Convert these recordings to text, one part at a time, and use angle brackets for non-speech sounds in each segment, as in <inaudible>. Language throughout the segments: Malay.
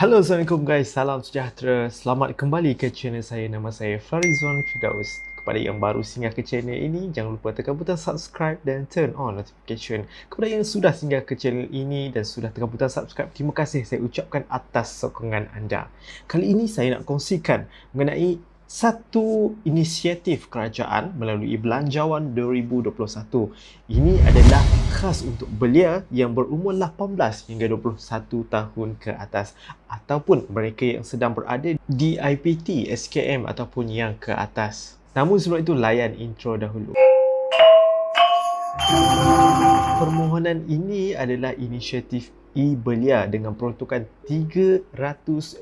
Halo Assalamualaikum guys, salam sejahtera. Selamat kembali ke channel saya. Nama saya Farizwan Fidaus Kepada yang baru singgah ke channel ini Jangan lupa tekan butang subscribe dan turn on notification. Kepada yang sudah singgah ke channel ini Dan sudah tekan butang subscribe Terima kasih saya ucapkan atas sokongan anda. Kali ini saya nak kongsikan Mengenai satu inisiatif kerajaan melalui Belanjawan 2021. Ini adalah khas untuk belia yang berumur 18 hingga 21 tahun ke atas ataupun mereka yang sedang berada di IPT, SKM ataupun yang ke atas. Namun sebelum itu layan intro dahulu. Permohonan ini adalah inisiatif e-belia dengan peruntukan 300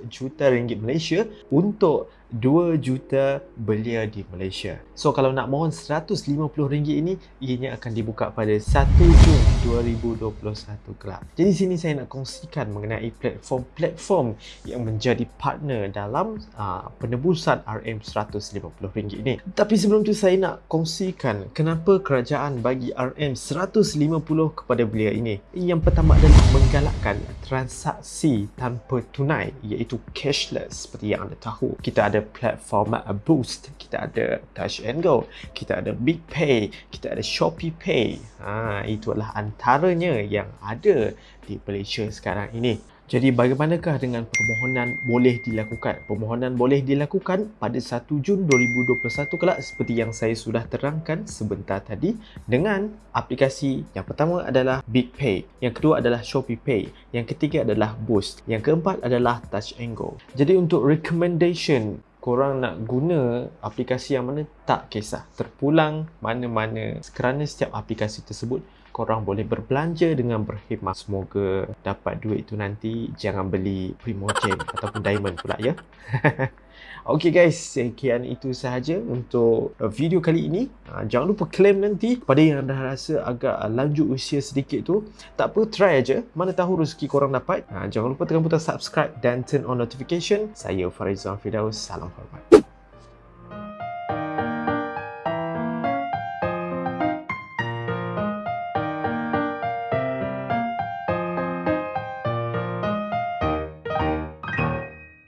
juta ringgit Malaysia untuk 2 juta belia di Malaysia. So kalau nak mohon RM150 ini, ianya akan dibuka pada 1 Jun 2021 kelak. Jadi sini saya nak kongsikan mengenai platform-platform yang menjadi partner dalam uh, penebusan RM150 ini. Tapi sebelum tu saya nak kongsikan kenapa kerajaan bagi RM150 kepada belia ini. Yang pertama adalah menggalakkan transaksi tanpa tunai iaitu cashless seperti yang anda tahu. Kita ada platform Boost, kita ada Touch and Go, kita ada Big Pay, kita ada Shopee Pay. Ha, itu adalah antaranya yang ada di Malaysia sekarang ini. Jadi bagaimanakah dengan permohonan boleh dilakukan? Permohonan boleh dilakukan pada 1 Jun 2021 kelak seperti yang saya sudah terangkan sebentar tadi dengan aplikasi yang pertama adalah Big Pay, yang kedua adalah Shopee Pay, yang ketiga adalah Boost, yang keempat adalah Touch and Go. Jadi untuk recommendation korang nak guna aplikasi yang mana tak kisah terpulang mana-mana kerana setiap aplikasi tersebut korang boleh berbelanja dengan berkhidmat. Semoga dapat duit tu nanti jangan beli Primogen ataupun Diamond pula ya. <laughs> Okay guys, sekian itu sahaja untuk video kali ini. Ha, jangan lupa claim nanti pada yang dah rasa agak lanjut usia sedikit tu. Tak apa, try aja. Mana tahu rezeki korang dapat. Ha, jangan lupa tekan butang subscribe dan turn on notification. Saya Farizwan Fidaus. Salam hormat.